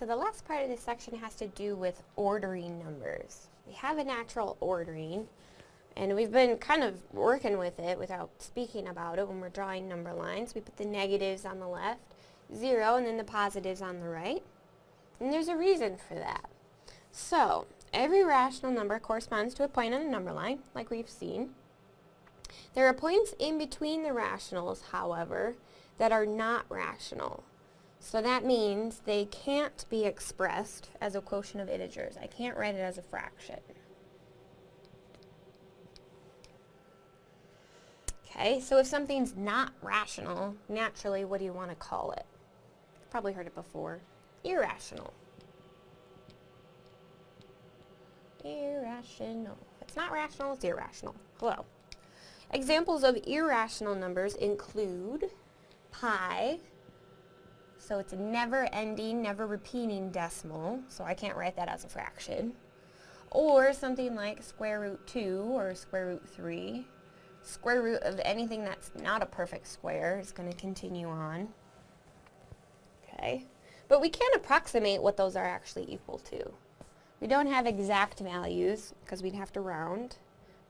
So the last part of this section has to do with ordering numbers. We have a natural ordering, and we've been kind of working with it without speaking about it when we're drawing number lines. We put the negatives on the left, zero, and then the positives on the right. And there's a reason for that. So, every rational number corresponds to a point on a number line, like we've seen. There are points in between the rationals, however, that are not rational. So that means they can't be expressed as a quotient of integers. I can't write it as a fraction. Okay, so if something's not rational, naturally, what do you want to call it? Probably heard it before. Irrational. Irrational. It's not rational, it's irrational. Hello. Examples of irrational numbers include pi, so it's a never-ending, never-repeating decimal, so I can't write that as a fraction. Or something like square root 2 or square root 3. Square root of anything that's not a perfect square is going to continue on. Okay, but we can approximate what those are actually equal to. We don't have exact values because we'd have to round,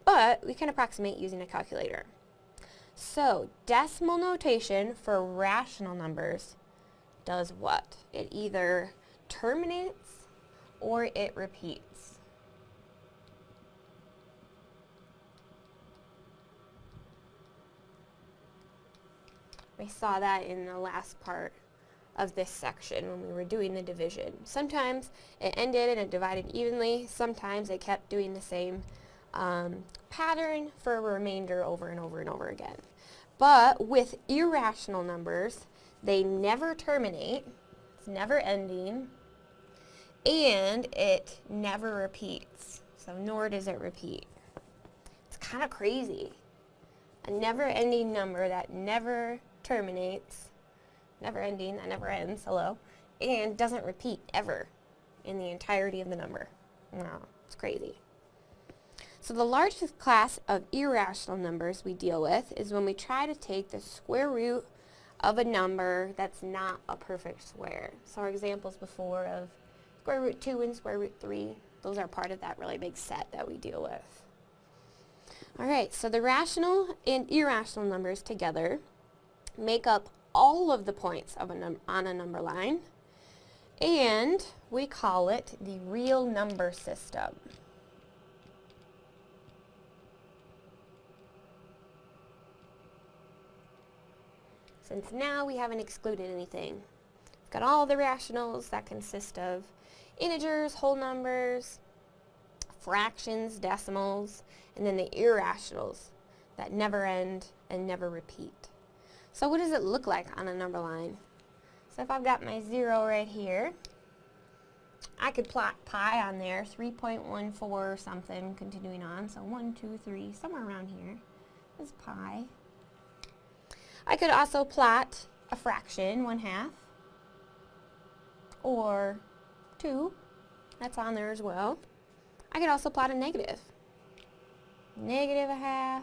but we can approximate using a calculator. So, decimal notation for rational numbers does what? It either terminates or it repeats. We saw that in the last part of this section when we were doing the division. Sometimes it ended and it divided evenly. Sometimes it kept doing the same um, pattern for a remainder over and over and over again. But with irrational numbers, they never terminate, it's never ending, and it never repeats. So nor does it repeat. It's kind of crazy. A never-ending number that never terminates, never ending, that never ends, hello, and doesn't repeat ever in the entirety of the number. Wow, it's crazy. So the largest class of irrational numbers we deal with is when we try to take the square root of a number that's not a perfect square. So our examples before of square root 2 and square root 3, those are part of that really big set that we deal with. Alright, so the rational and irrational numbers together make up all of the points of a on a number line, and we call it the real number system. Since now we haven't excluded anything. We've got all the rationals that consist of integers, whole numbers, fractions, decimals, and then the irrationals that never end and never repeat. So what does it look like on a number line? So if I've got my 0 right here, I could plot pi on there, 3.14 or something, continuing on. So 1, 2, 3, somewhere around here is pi. I could also plot a fraction, 1 half, or 2. That's on there as well. I could also plot a negative. Negative a half,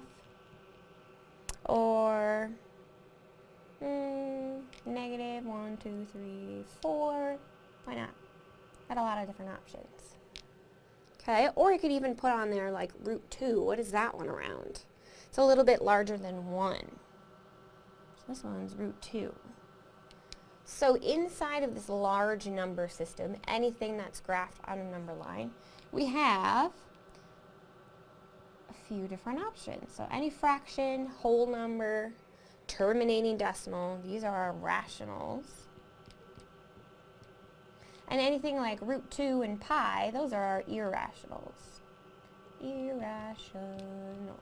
or mm, negative 1, 2, 3, 4. Why not? Got a lot of different options. Okay, or you could even put on there like root 2. What is that one around? It's a little bit larger than 1. This one's root 2. So inside of this large number system, anything that's graphed on a number line, we have a few different options. So any fraction, whole number, terminating decimal, these are our rationals. And anything like root 2 and pi, those are our irrationals. Irrational.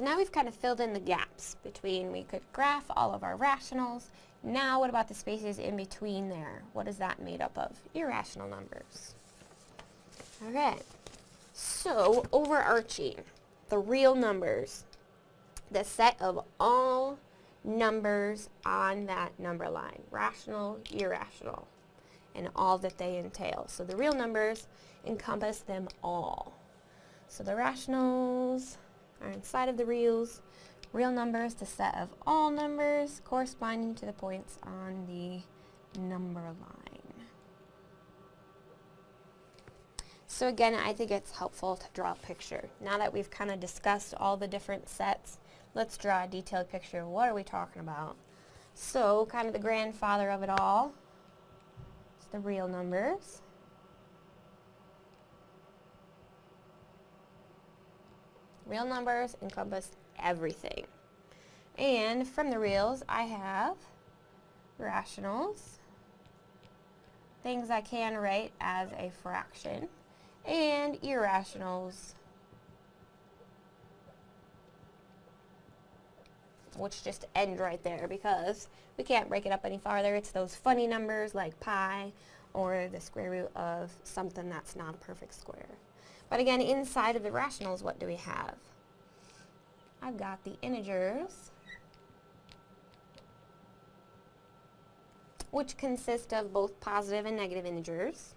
So now we've kind of filled in the gaps between, we could graph all of our rationals. Now what about the spaces in between there? What is that made up of? Irrational numbers. Okay, so overarching, the real numbers, the set of all numbers on that number line, rational, irrational, and all that they entail. So the real numbers encompass them all. So the rationals, are inside of the reals. Real numbers, the set of all numbers corresponding to the points on the number line. So again, I think it's helpful to draw a picture. Now that we've kind of discussed all the different sets, let's draw a detailed picture. What are we talking about? So, kind of the grandfather of it all is the real numbers. Real numbers encompass everything. And from the reals, I have rationals, things I can write as a fraction, and irrationals, which just end right there because we can't break it up any farther. It's those funny numbers like pi or the square root of something that's not a perfect square. But again, inside of the rationals, what do we have? I've got the integers, which consist of both positive and negative integers,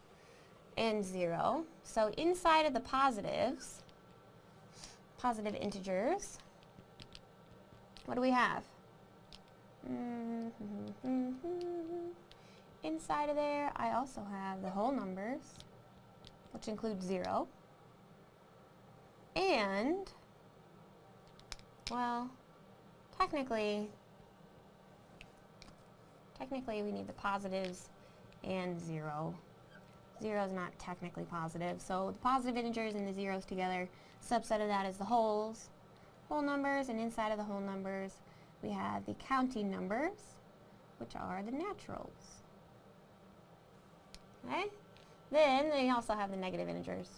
and 0. So inside of the positives, positive integers, what do we have? Mm -hmm. Inside of there, I also have the whole numbers, which include 0. And well, technically, technically we need the positives and 0. 0 is not technically positive, so the positive integers and the zeros together, subset of that is the wholes, whole numbers, and inside of the whole numbers we have the counting numbers, which are the naturals. Okay? Then they also have the negative integers.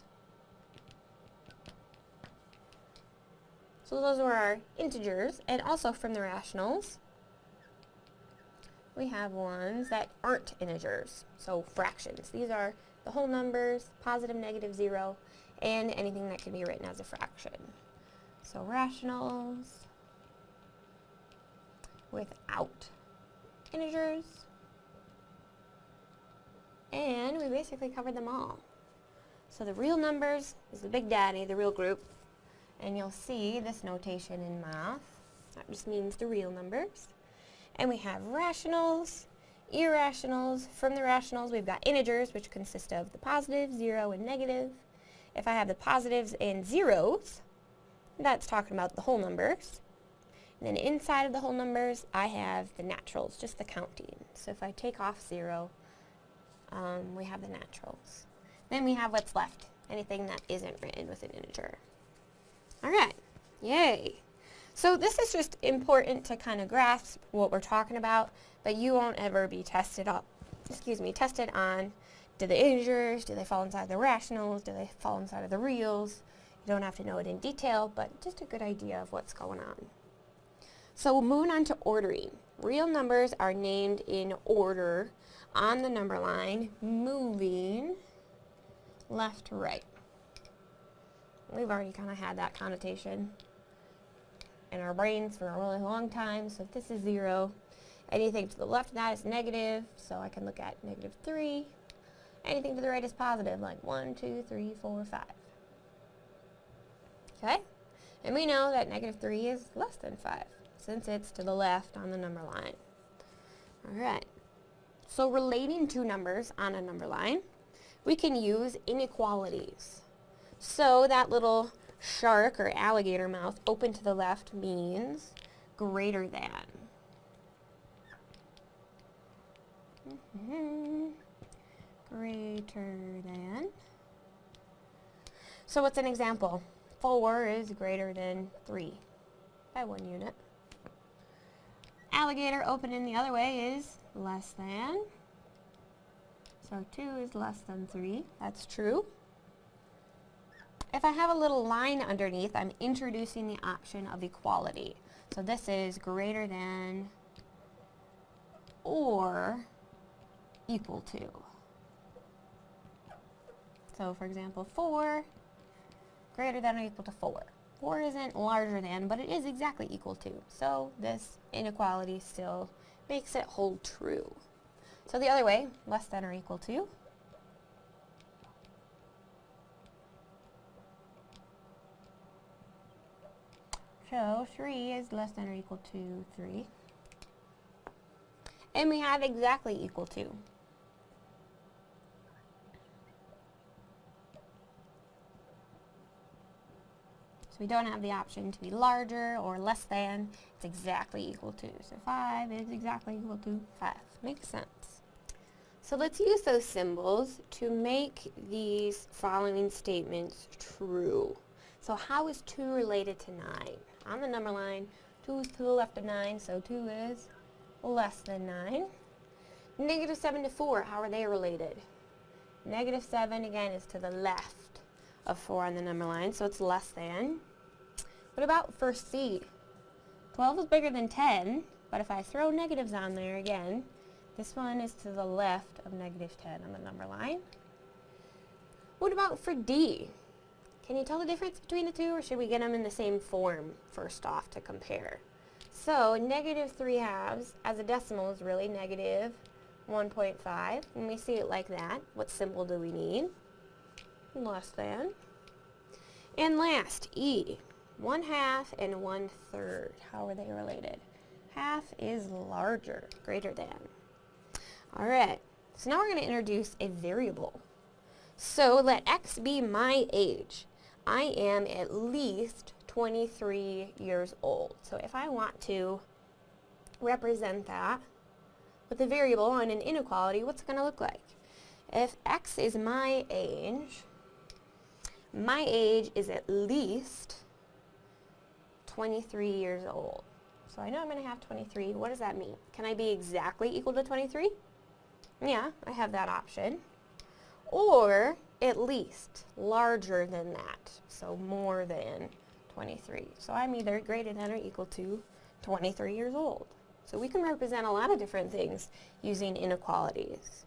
So those were our integers, and also from the rationals, we have ones that aren't integers, so fractions. These are the whole numbers, positive, negative, zero, and anything that can be written as a fraction. So rationals without integers, and we basically covered them all. So the real numbers is the big daddy, the real group, and you'll see this notation in math. That just means the real numbers. And we have rationals, irrationals. From the rationals, we've got integers, which consist of the positive, zero, and negative. If I have the positives and zeros, that's talking about the whole numbers. And then inside of the whole numbers, I have the naturals, just the counting. So if I take off zero, um, we have the naturals. Then we have what's left, anything that isn't written with an integer. All right, yay. So this is just important to kind of grasp what we're talking about, but you won't ever be tested up, excuse me, tested on do the integers, do they fall inside the rationals, do they fall inside of the reals? You don't have to know it in detail, but just a good idea of what's going on. So moving on to ordering. Real numbers are named in order on the number line, moving left to right. We've already kind of had that connotation in our brains for a really long time. So if this is 0, anything to the left of that is negative, so I can look at negative 3. Anything to the right is positive, like 1, 2, 3, 4, 5. Okay? And we know that negative 3 is less than 5, since it's to the left on the number line. Alright. So relating two numbers on a number line, we can use inequalities. So that little shark or alligator mouth open to the left means greater than. Mm -hmm. Greater than. So what's an example? 4 is greater than 3 by one unit. Alligator open in the other way is less than. So 2 is less than 3. That's true. If I have a little line underneath, I'm introducing the option of equality. So this is greater than or equal to. So for example, 4 greater than or equal to 4. 4 isn't larger than, but it is exactly equal to. So this inequality still makes it hold true. So the other way, less than or equal to, show 3 is less than or equal to 3. And we have exactly equal to. So we don't have the option to be larger or less than. It's exactly equal to. So 5 is exactly equal to 5. Makes sense. So let's use those symbols to make these following statements true. So how is 2 related to 9? On the number line, 2 is to the left of 9, so 2 is less than 9. Negative 7 to 4, how are they related? Negative 7, again, is to the left of 4 on the number line, so it's less than. What about first C? 12 is bigger than 10, but if I throw negatives on there again, this one is to the left of negative 10 on the number line. What about for D? Can you tell the difference between the two, or should we get them in the same form first off to compare? So, negative 3 halves as a decimal is really negative 1.5. When we see it like that, what symbol do we need? less than. And last, E, 1 half and 1 third. How are they related? Half is larger, greater than. All right, so now we're going to introduce a variable. So let x be my age. I am at least 23 years old. So if I want to represent that with a variable on an inequality, what's it going to look like? If x is my age, my age is at least 23 years old. So I know I'm going to have 23. What does that mean? Can I be exactly equal to 23? Yeah, I have that option. Or at least larger than that. So more than 23. So I'm either greater than or equal to 23 years old. So we can represent a lot of different things using inequalities.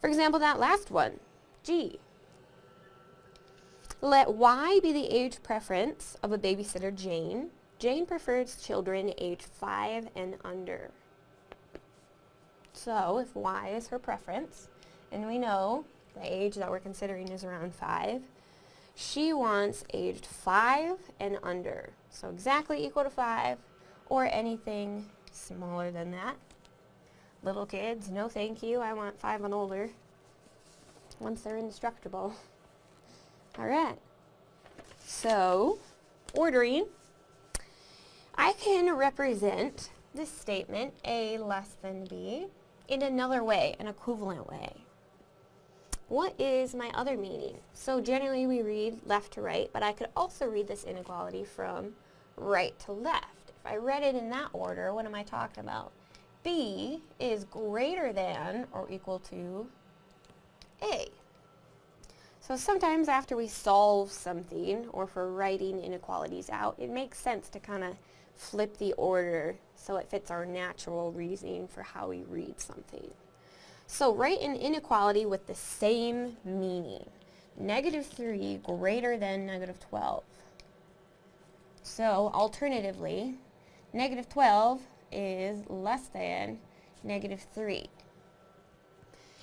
For example, that last one, G. Let Y be the age preference of a babysitter Jane. Jane prefers children age 5 and under. So if Y is her preference, and we know the age that we're considering is around 5, she wants aged 5 and under. So exactly equal to 5 or anything smaller than that. Little kids, no thank you, I want 5 and older once they're indestructible. All right. So, ordering, I can represent this statement, A less than B, in another way, an equivalent way. What is my other meaning? So generally we read left to right, but I could also read this inequality from right to left. If I read it in that order, what am I talking about? B is greater than or equal to A. So sometimes after we solve something, or for writing inequalities out, it makes sense to kind of flip the order so it fits our natural reasoning for how we read something. So write an inequality with the same meaning. Negative 3 greater than negative 12. So alternatively, negative 12 is less than negative 3.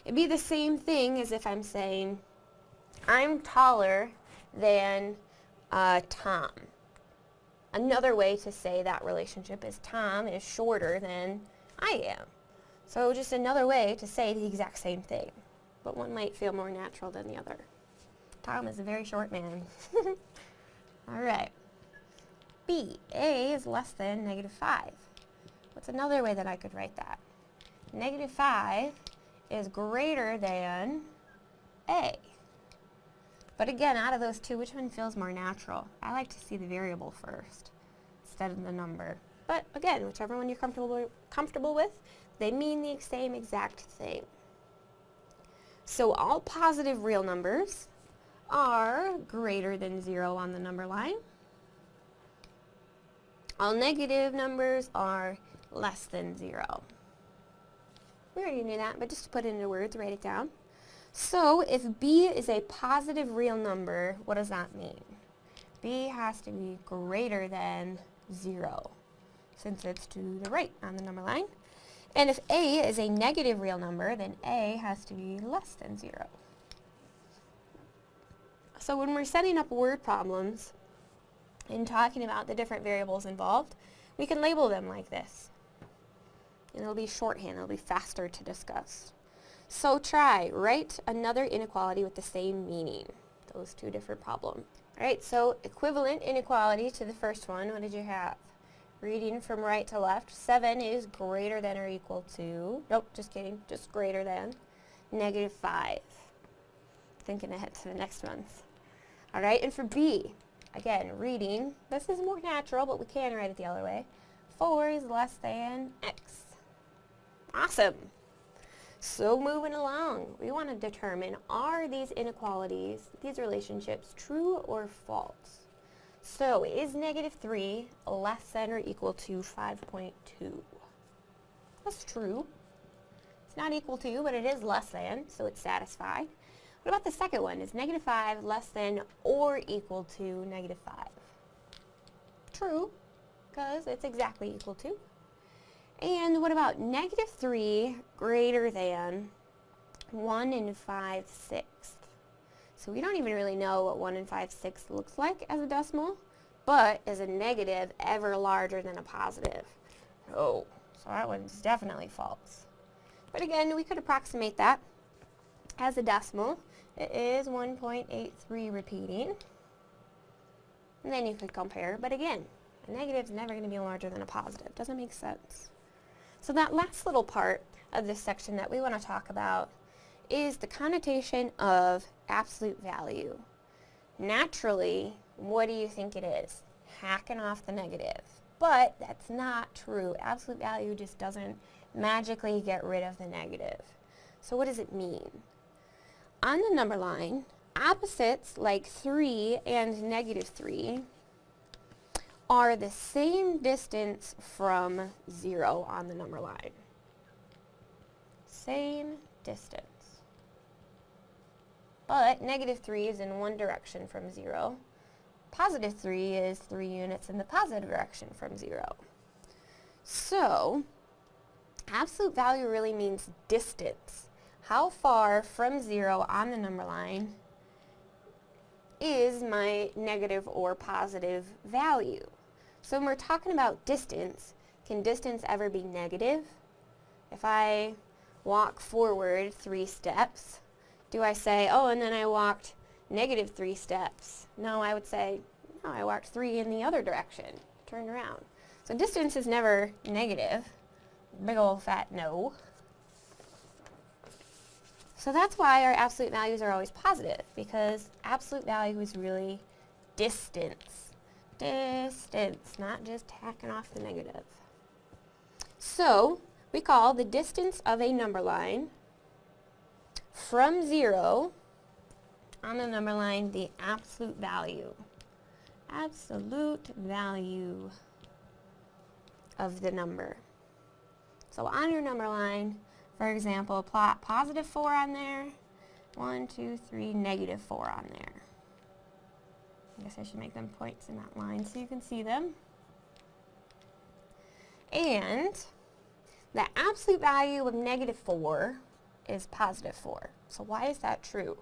It'd be the same thing as if I'm saying I'm taller than uh, Tom. Another way to say that relationship is Tom is shorter than I am. So just another way to say the exact same thing, but one might feel more natural than the other. Tom is a very short man. All right. B, A is less than negative 5. What's another way that I could write that? Negative 5 is greater than A. But again, out of those two, which one feels more natural? I like to see the variable first instead of the number. But again, whichever one you're comfortable, comfortable with, they mean the same exact thing. So all positive real numbers are greater than 0 on the number line. All negative numbers are less than 0. We already knew that, but just to put it into words, write it down. So if b is a positive real number, what does that mean? b has to be greater than 0, since it's to the right on the number line. And if a is a negative real number, then a has to be less than 0. So when we're setting up word problems, in talking about the different variables involved, we can label them like this. And it'll be shorthand, it'll be faster to discuss. So try, write another inequality with the same meaning. Those two different problems. Alright, so equivalent inequality to the first one, what did you have? Reading from right to left, 7 is greater than or equal to, nope, just kidding, just greater than, negative 5. Thinking ahead to the next month. Alright, and for B, again, reading, this is more natural, but we can write it the other way. 4 is less than x. Awesome. So moving along, we want to determine are these inequalities, these relationships, true or false? So is negative 3 less than or equal to 5.2? That's true. It's not equal to, but it is less than, so it's satisfied. What about the second one? Is negative 5 less than or equal to negative 5? True, because it's exactly equal to. And what about negative 3 greater than 1 and 5 sixths? So we don't even really know what 1 and 5 sixths looks like as a decimal, but is a negative ever larger than a positive. Oh, so that one's definitely false. But again, we could approximate that as a decimal. It is 1.83 repeating. And then you could compare, but again, a negative is never going to be larger than a positive. Doesn't make sense. So that last little part of this section that we want to talk about is the connotation of absolute value. Naturally, what do you think it is? Hacking off the negative. But that's not true. Absolute value just doesn't magically get rid of the negative. So what does it mean? On the number line, opposites like 3 and negative 3 are the same distance from 0 on the number line. Same distance. But negative 3 is in one direction from 0. Positive 3 is 3 units in the positive direction from 0. So, absolute value really means distance. How far from 0 on the number line is my negative or positive value. So when we're talking about distance, can distance ever be negative? If I walk forward three steps, do I say, oh, and then I walked negative three steps? No, I would say, no, I walked three in the other direction, turned around. So distance is never negative. Big old fat no. So that's why our absolute values are always positive, because absolute value is really distance. Distance, not just tacking off the negative. So, we call the distance of a number line from 0 on the number line the absolute value. Absolute value of the number. So on your number line, for example, plot positive 4 on there, 1, 2, 3, negative 4 on there. I guess I should make them points in that line so you can see them. And the absolute value of negative 4 is positive 4. So why is that true?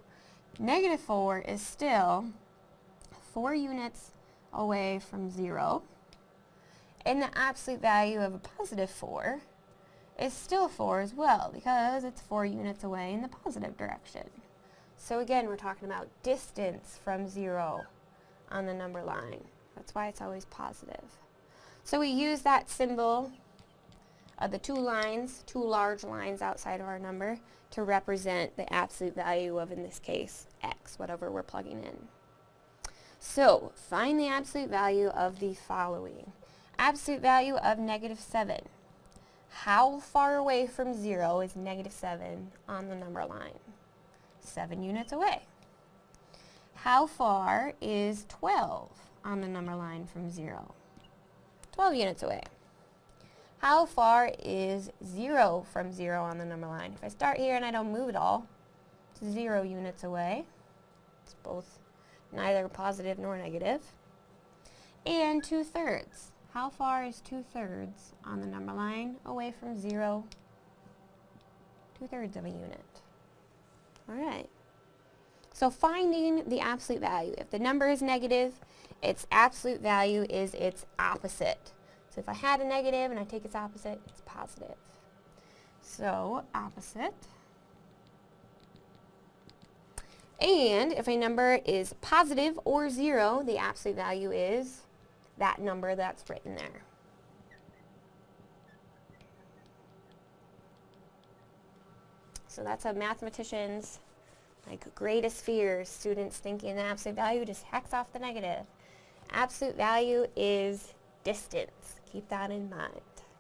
Negative 4 is still 4 units away from 0. And the absolute value of a positive 4 is still 4 as well because it's 4 units away in the positive direction. So again, we're talking about distance from 0 on the number line. That's why it's always positive. So we use that symbol of the two lines, two large lines outside of our number, to represent the absolute value of, in this case, x, whatever we're plugging in. So, find the absolute value of the following. Absolute value of negative 7. How far away from 0 is negative 7 on the number line? 7 units away. How far is 12 on the number line from 0? 12 units away. How far is 0 from 0 on the number line? If I start here and I don't move at all, it's 0 units away. It's both neither positive nor negative. And 2 thirds. How far is 2 thirds on the number line away from 0? 2 thirds of a unit. Alright. So finding the absolute value. If the number is negative, its absolute value is its opposite. So if I had a negative and I take its opposite, it's positive. So opposite. And if a number is positive or zero, the absolute value is that number that's written there. So that's a mathematician's like greatest fears, students thinking the absolute value just hacks off the negative. Absolute value is distance. Keep that in mind.